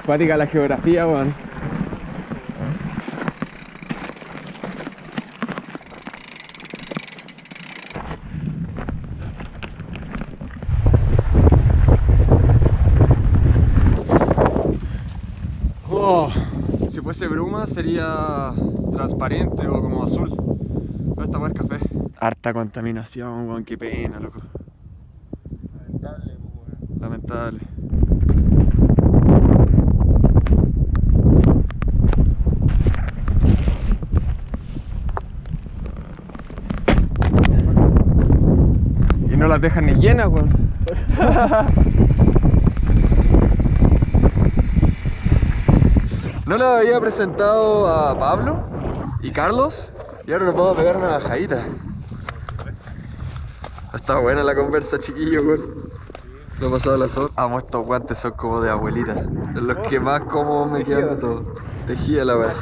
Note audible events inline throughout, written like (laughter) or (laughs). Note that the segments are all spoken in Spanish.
Acuática la geografía, weón. Oh, si fuese bruma sería transparente o como azul. Pero esta es café. Harta contaminación, weón, qué pena, loco. Lamentable, pues, weón. Lamentable. Y no las dejan ni llenas, weón. No le había presentado a Pablo y Carlos y ahora nos vamos a pegar una bajadita. Está buena la conversa, chiquillo, weón. No ha pasado la sol. Amo estos guantes, son como de abuelita. Es los que más cómodos me quedan de todo. Tejía la (laughs)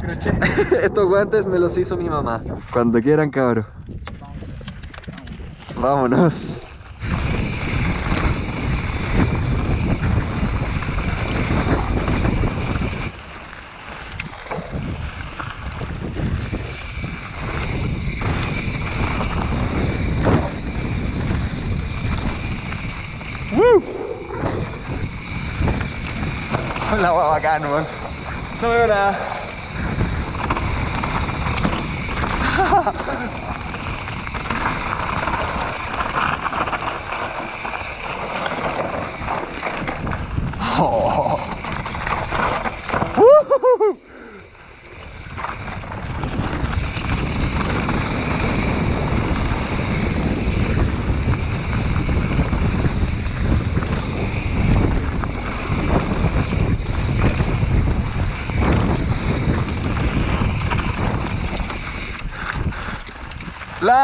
crochet. (laughs) Estos guantes me los hizo mi mamá. Cuando quieran, cabros. Vámonos. La hueá bacán, weón. No veo nada. (laughs) Oh. Woohoo.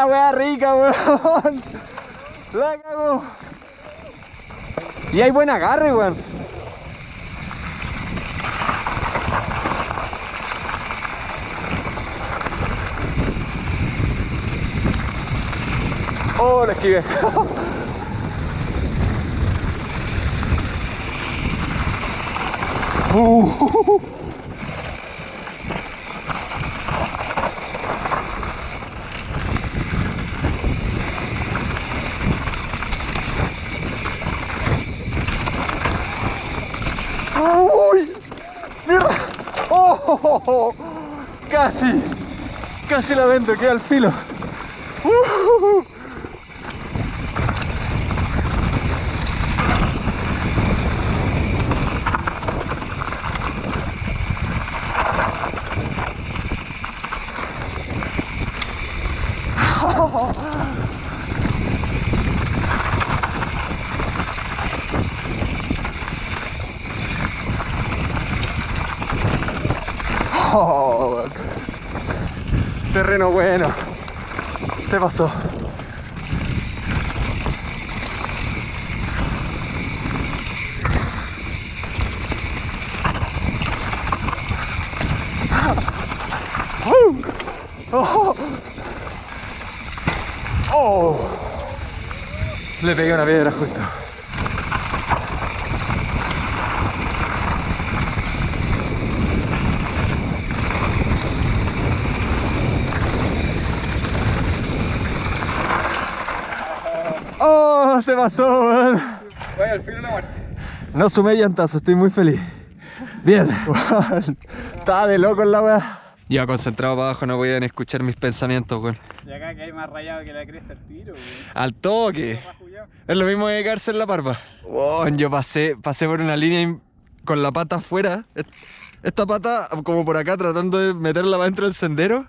La wea rica, weón. La cago. Y hay buen agarre, weón. Oh, la esquivé. (laughs) Uh. ¡Uy! ¡Mira! ¡Oh! Casi, casi la vendo, queda al filo. ¡Uh! Oh, terreno bueno. Se pasó. Oh. Oh. Le pegué una piedra justo. Se pasó, weón. Oye, al fin la muerte. No sumé llantazo, estoy muy feliz. Bien. (laughs) Estaba de loco en la weá. Iba concentrado para abajo, no podían escuchar mis pensamientos, weón. Y acá que hay más rayado que la cresta al tiro, weón. Al toque. Es lo mismo que quedarse en la parva. Weón, yo pasé, pasé por una línea con la pata afuera. est- Esta pata como por acá tratando de meterla para dentro del sendero.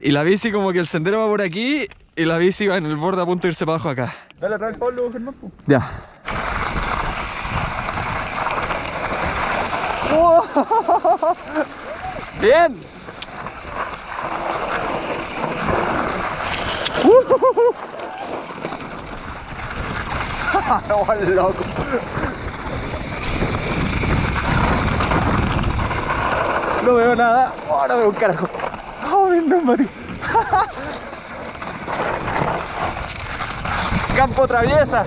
Y la bici como que el sendero va por aquí y la bici va en el borde a punto de irse para abajo acá. Dale atrás Pablo, Germán. Ya. (laughs) Bien. (laughs) no, loco. No veo nada. Oh, no veo un carajo. Oh, mi neumático campo traviesa.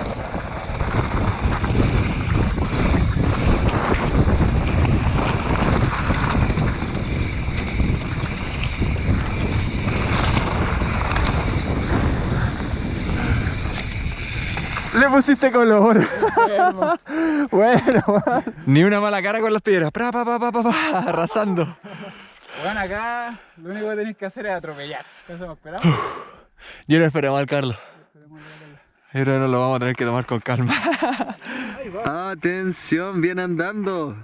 Le pusiste color. (laughs) bueno, ni una mala cara con las piedras. Pra, pa, arrasando. Bueno, acá lo único que tenéis que hacer es atropellar. Yo no esperaba al Carlos. Que nos lo vamos a tener que tomar con calma. (laughs) Atención, viene andando.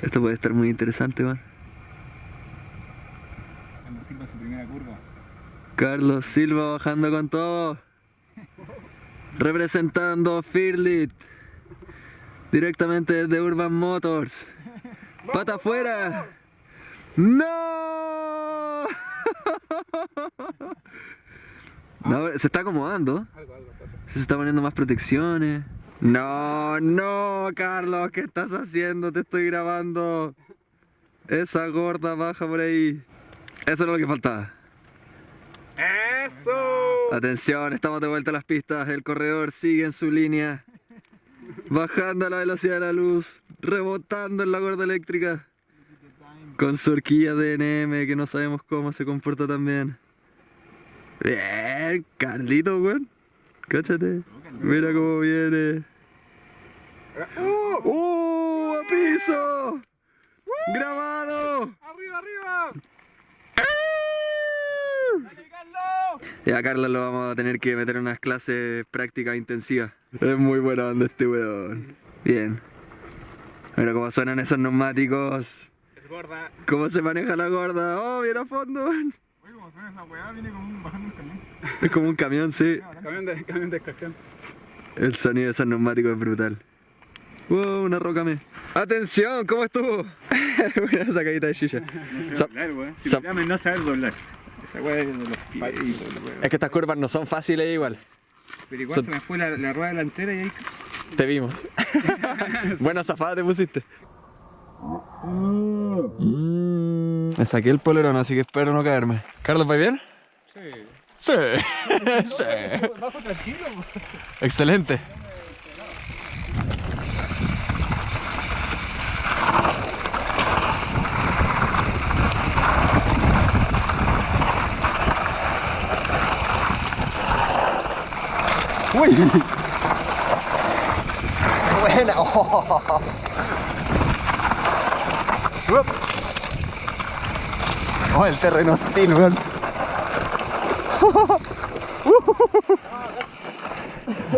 Esto puede estar muy interesante, man. Cuando Silva. Carlos Silva bajando con todo. Representando Firlit. Directamente desde Urban Motors. Pata afuera. ¡No! (laughs) No, se está acomodando. Algo, algo pasa. Se está poniendo más protecciones. No, no, Carlos, ¿qué estás haciendo? Te estoy grabando. Esa gorda baja por ahí. Eso era lo que faltaba. ¡Eso! Atención, estamos de vuelta a las pistas. El corredor sigue en su línea. Bajando a la velocidad de la luz. Rebotando en la gorda eléctrica. Con su horquilla DNM que no sabemos cómo se comporta también. Bien, Carlito, weón. Cáchate. Mira cómo viene. ¡Uh! ¡A piso! ¡Grabado! ¡Arriba, arriba! ¡Dale, Carlos! Ya Carlos lo vamos a tener que meter en unas clases prácticas intensivas. Es muy buena onda este weón. Bien. Mira cómo suenan esos neumáticos. Gorda. Cómo se maneja la gorda. Oh, bien a fondo, weón. Oye, como suena esa weá, viene como un, bajando un camión. Es (laughs) como un camión, sí. Camión de, camión de extracción. El sonido de esos neumáticos es brutal. Wow, una roca me. Atención, ¿cómo estuvo? (laughs) Una sacadita de silla. (laughs) Sa- doblar, weón. Si no saber doblar. Esa weá es de los pies. Es que estas curvas no son fáciles igual. Pero igual son- se me fue la, la rueda delantera y ahí. Te vimos. Buena zafada te pusiste. Me saqué el polerón, así que espero no caerme. Carlos, ¿va bien? Sí. Sí. sí. Bajo tranquilo, Excelente. Uy. Buena. (laughs) Oh. Oh, el terreno hostil, weón.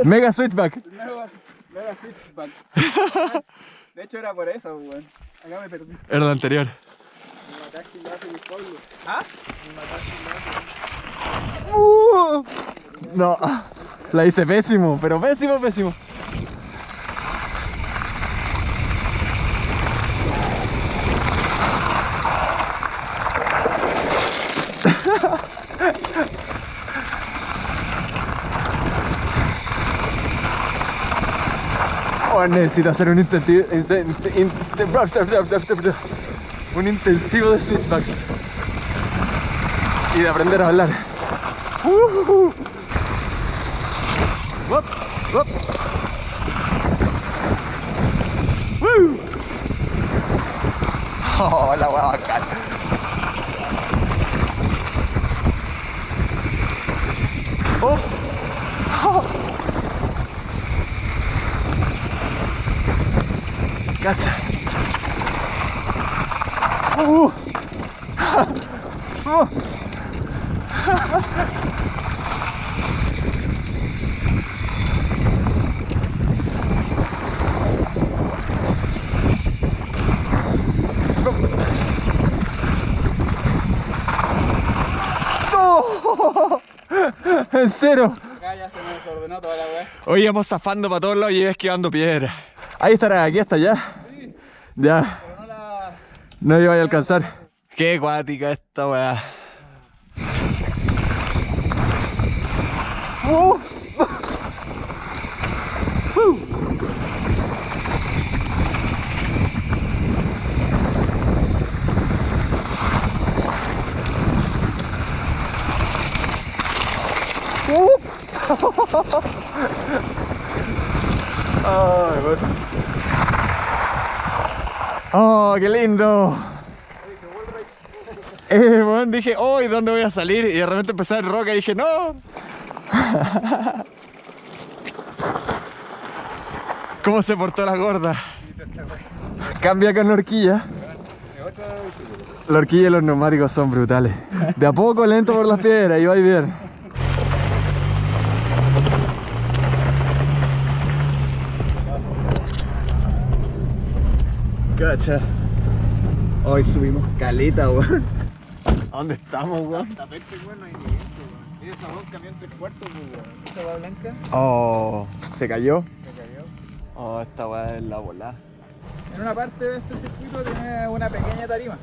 Mega switchback. Luego, luego switchback. De hecho era por eso, weón. Acá me perdí. Era el anterior. Me mataste y me hace mi pueblo. ¿Ah? Uh, no, la hice pésimo, pero pésimo, pésimo. Oh, necesito hacer un intensivo, un intensivo de switchbacks y de aprender a hablar. Uh. Woo. Oh, la hueá bacán. Oh. Oh. Cacha. Uh. Uh. ¡No! ¡En cero! Acá ya se me desordenó toda la weá. Hoy íbamos zafando para todos lados y iba esquivando piedras. Ahí estará, aquí hasta allá. Ya, Pero no la. no iba a alcanzar. Qué acuática esta weá. Uh. Uh. Uh. Ay, bueno. Oh, qué lindo. Eh, bueno, dije, oh, ¿y dónde voy a salir? Y de repente empecé a roca y dije, no. (laughs) ¿Cómo se portó la gorda? Cambia con la horquilla. La horquilla y los neumáticos son brutales. De a poco, lento por las piedras y va bien. Cacha. Hoy subimos caleta, weón. ¿A dónde estamos, weón? Tapete, weón, no hay ni viento, weón. Mira esa camión tres cuartos, pues, weón. Esa va blanca Oh, ¿se cayó? se cayó. Oh, esta weá es la volada. En una parte de este circuito tiene una pequeña tarima.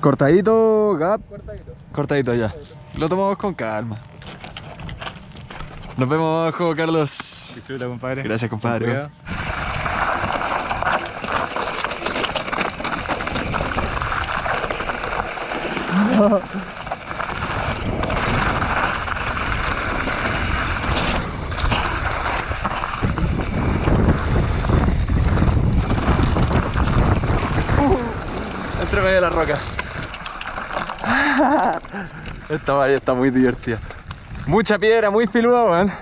Cortadito, gap. Cortadito. Cortadito ya. Lo tomamos con calma. Nos vemos abajo, Carlos. Disfruta, compadre. Gracias, compadre. Con cuidado. Entre medio de la roca. Esta valla está muy divertida. Mucha piedra, muy filuda, weón.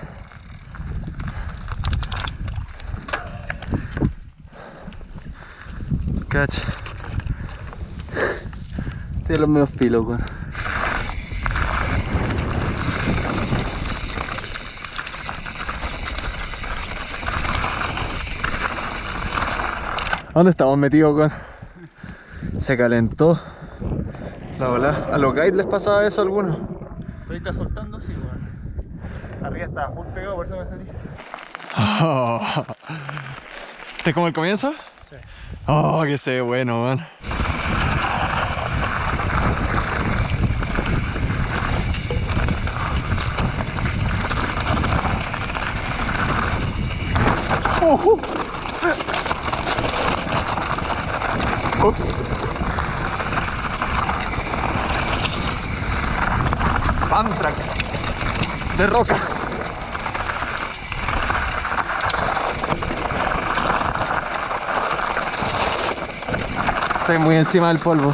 Cacha. Tiene los medios filos, weón. ¿Dónde estamos metidos, weón? Se calentó la bola. ¿A los guides les pasaba eso a algunos? Está soltando, sí, weón. Arriba estaba full pegado, por eso me salí. (laughs) ¿Este es como el comienzo? Sí. Oh, que se ve bueno, man. Ups. Pump track de roca. Estoy muy encima del polvo.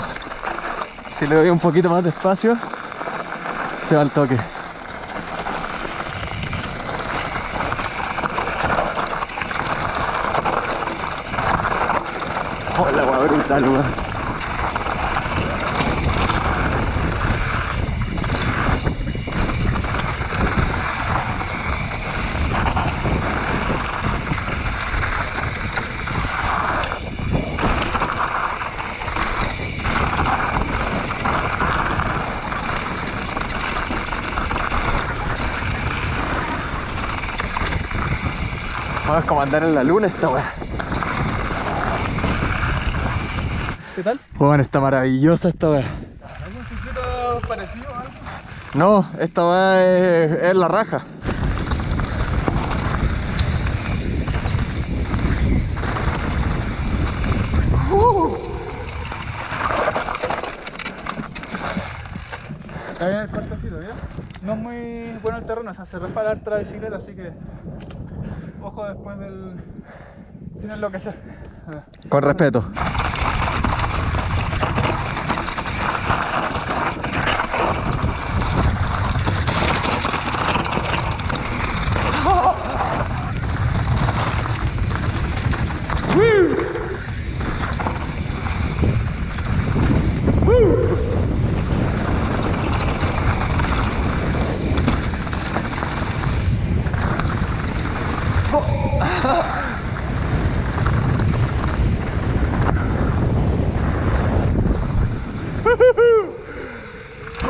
Si le doy un poquito más de espacio, se va al toque. Oh, la agua brutal, Vamos a como andar en la luna esta weá. ¿Qué tal? Weón, está maravillosa esta weá. ¿Algún circuito parecido a algo? No, esta weá es, es la raja. Está bien el cortecito, ¿ya? No es muy bueno el terreno, o sea, se resbala harta la bicicleta, así que... Ojo después del... Sin enloquecer. Con respeto.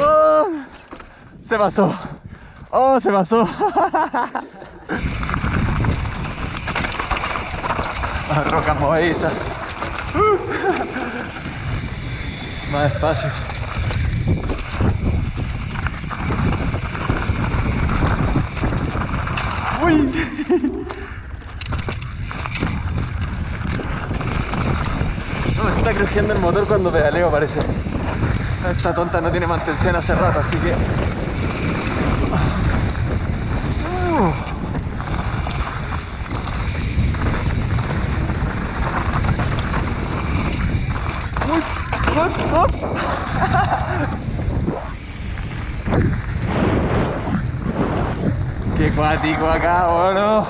Oh, se pasó. Oh, se pasó. (laughs) Roca movediza. Uh. Más despacio. Uy. No, me está crujiendo el motor cuando pedaleo parece. Esta tonta no tiene mantención hace rato, así que... vértigo acá, bueno.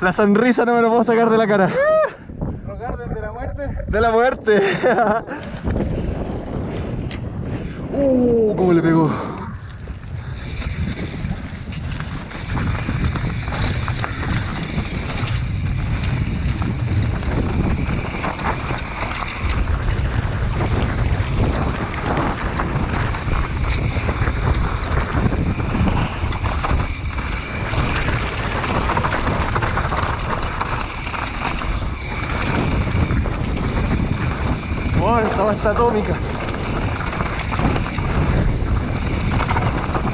La sonrisa no me lo puedo sacar de la cara. ¿Rogar desde la muerte? De la muerte. (laughs) uh, cómo le pegó. Basta atómica.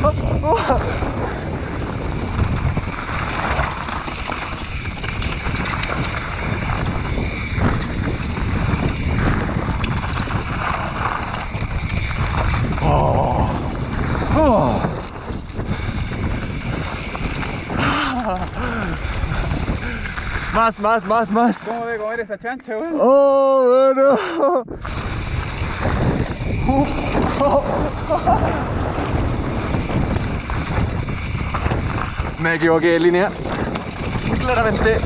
Oh, oh. Oh. Oh. Más, más, más, más. ¿Cómo de comer esa chancha, weón? Oh, bueno. Me equivoqué de línea. Claramente.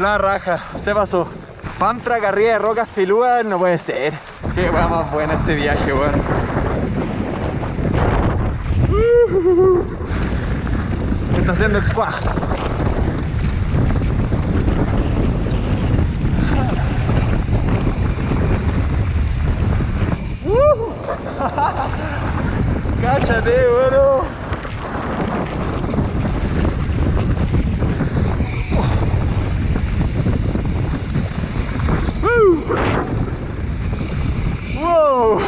La raja, se pasó. Pantra, carrilla de rocas filúas, no puede ser. Qué weá más buena este viaje, weón. Me está haciendo squad. (laughs) Cáchate, bueno. Wow.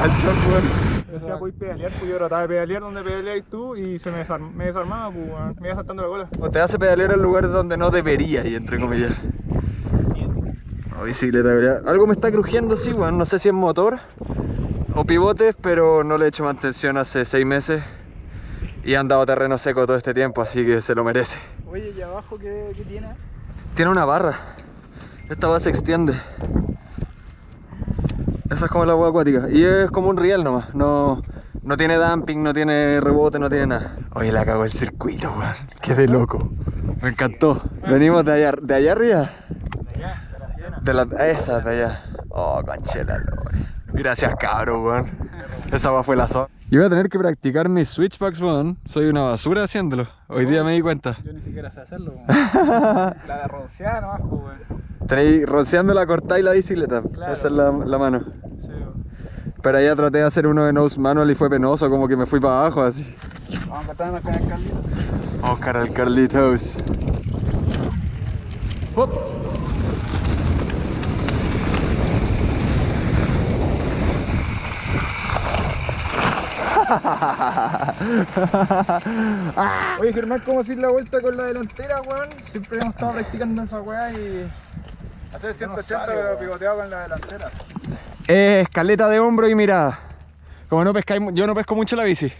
Guacho, weón. Decía, voy a pedalear, pues yo trataba de pedalear donde pedaleáis tú y se me, desarm- me desarmaba, pues weón. me iba saltando la cola. O te hace pedalear en lugares donde no debería y entre comillas. O bicicleta, ¿verdad? Algo me está crujiendo, sí, weón. No sé si es motor o pivotes, pero no le he hecho mantención hace seis meses. Y han dado terreno seco todo este tiempo, así que se lo merece. Oye, ¿y abajo qué, qué tiene? Tiene una barra. Esta barra se extiende. Esa es como la agua acuática. Y es como un riel nomás. No, no tiene dumping, no tiene rebote, no tiene nada. Oye, la cago el circuito, weón. Qué de loco. Me encantó. Venimos de allá, de allá arriba. De la, esa de allá. Oh, conchela, lore. Gracias, cabro, weón. Esa va fue la zona. Yo voy a tener que practicar mis switchbacks, weón. Soy una basura haciéndolo. Hoy día me di cuenta. Yo ni siquiera sé hacerlo, weón. La de roncear nomás, weón. Tenéis rociando la cortada y la bicicleta. Claro. Esa es la, la mano. Sí. Pero allá traté de hacer uno de nose manual y fue penoso, como que me fui para abajo así. Vamos a encontrarnos con el Carlito. Vamos a buscar al Carlitos. Hop. (laughs) Oye Germán, ¿cómo hacer la vuelta con la delantera, weón? Siempre hemos estado practicando esa weá y... Hacer 180 sale, pero weón. pivoteado con la delantera. Eh, escaleta de hombro y mirada. Como no pescáis, yo no pesco mucho la bici.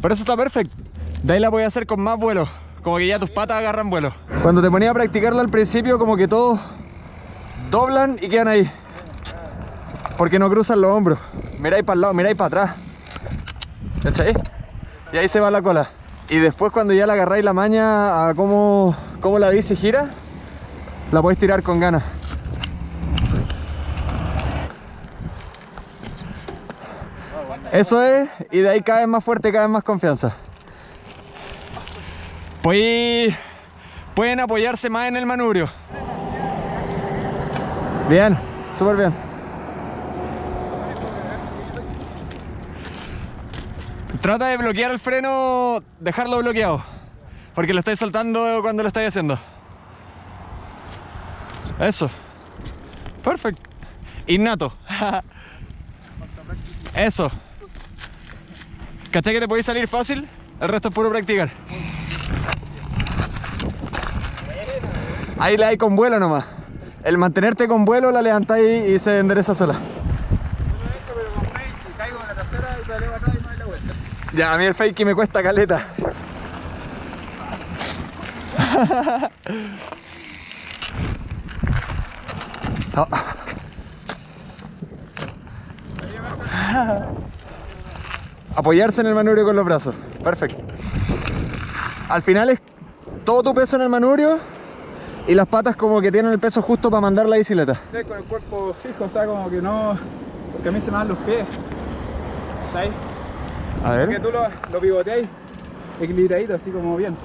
Pero eso está perfecto. De ahí la voy a hacer con más vuelo. Como que ya tus patas agarran vuelo. Cuando te ponía a practicarla al principio, como que todos doblan y quedan ahí. Porque no cruzan los hombros. Miráis para el lado, miráis para atrás. ¿Cachai? Y ahí se va la cola. Y después cuando ya le agarráis la maña a cómo, cómo la bici gira, la podéis tirar con ganas. Eso es, y de ahí cada vez más fuerte, cada vez más confianza. Pueden apoyarse más en el manubrio. Bien, súper bien. Trata de bloquear el freno, dejarlo bloqueado. Porque lo estáis soltando cuando lo estáis haciendo. Eso. Perfecto. Innato. (laughs) Eso. ¿Cachai que te podéis salir fácil? El resto es puro practicar. Ahí la hay con vuelo nomás. El mantenerte con vuelo la levantáis y se endereza sola. Ya, a mí el fakey me cuesta caleta. (laughs) Oh. (laughs) Apoyarse en el manubrio con los brazos. Perfecto. Al final es todo tu peso en el manubrio y las patas como que tienen el peso justo para mandar la bicicleta. Sí, con el cuerpo fijo, o sea, como que no. Porque a mí se me dan los pies. ¿Sabes? A Que ver. tú lo, lo pivoteáis equilibradito, así como bien.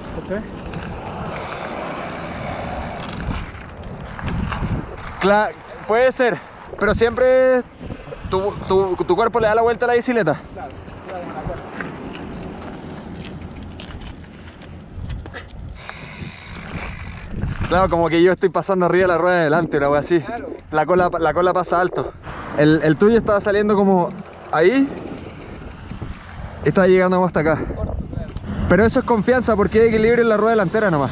Cla- puede ser, pero siempre tu, cuerpo le da la vuelta a la bicicleta. Claro, claro, me acuerdo. Claro, como que yo estoy pasando arriba la rueda de delante, una así. Claro. La cola, la cola pasa alto. El, tuyo estaba saliendo como ahí. Estaba llegando hasta acá. Claro. Pero eso es confianza porque hay equilibrio en la rueda delantera nomás.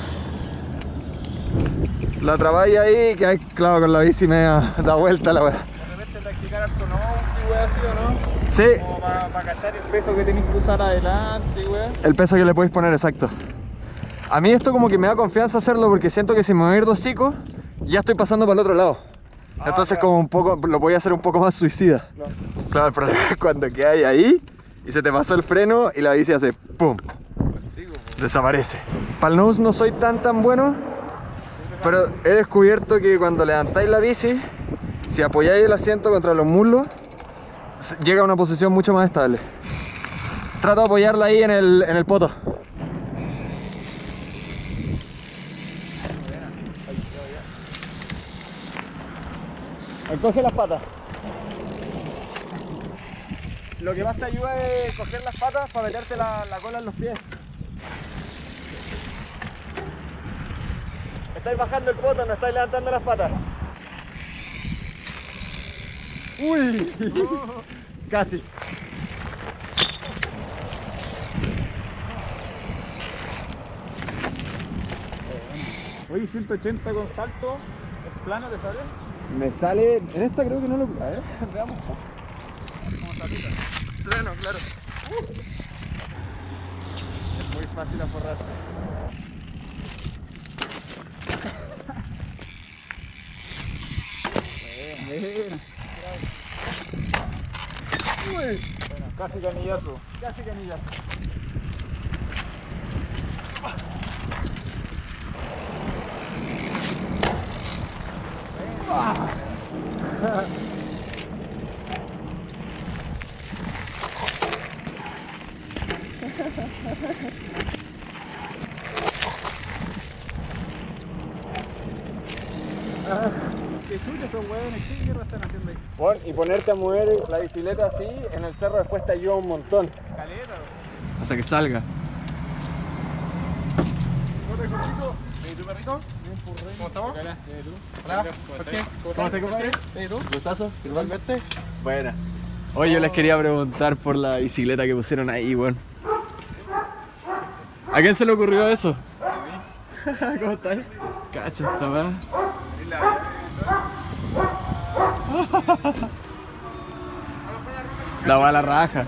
La trabáis ahí, que hay, claro, con la bici me (laughs) da vuelta la wea. De repente practicar harto no, si así o no. Sí, Como para cachar el peso que tenéis que usar adelante, wea. el peso que le podéis poner, exacto. A mí esto como que me da confianza hacerlo porque siento que si me voy a ir dos ya estoy pasando para el otro lado. Ah, Entonces claro. como un poco, lo voy a hacer un poco más suicida. Claro. Claro, el problema es cuando quedáis ahí y se te pasó el freno y la bici hace ¡pum! Desaparece. Para el nose no soy tan tan bueno, pero he descubierto que cuando levantáis la bici, si apoyáis el asiento contra los muslos, llega a una posición mucho más estable. Trato de apoyarla ahí en el, en el poto. Coge las patas. Lo que más te ayuda es coger las patas para meterte la, la cola en los pies. Estáis bajando el poto, no estáis levantando las patas. Uy, (laughs) casi. Oye, 180 con salto, ¿es plano te sale? Me sale. En esta creo que no lo. A ver, (laughs) veamos. Como salita. Plano, claro. Es muy fácil aforrarse. Bueno, casi canillazo. Casi canillazo. ¿Qué (laughs) ahí? Pon- y ponerte a mover la bicicleta así en el cerro después te ayuda un montón. Caleta, Hasta que salga. ¿Cómo estamos? Hola. ¿Por qué? ¿Cómo estás, compadre? ¿Y tú? ¿Gustazo? ¿Igualmente? Buena. Oye, yo les quería preguntar por la bicicleta que pusieron ahí, weón. ¿A quién se le ocurrió eso? (laughs) ¿Cómo estás? Cacho, esta weá. La va a la raja.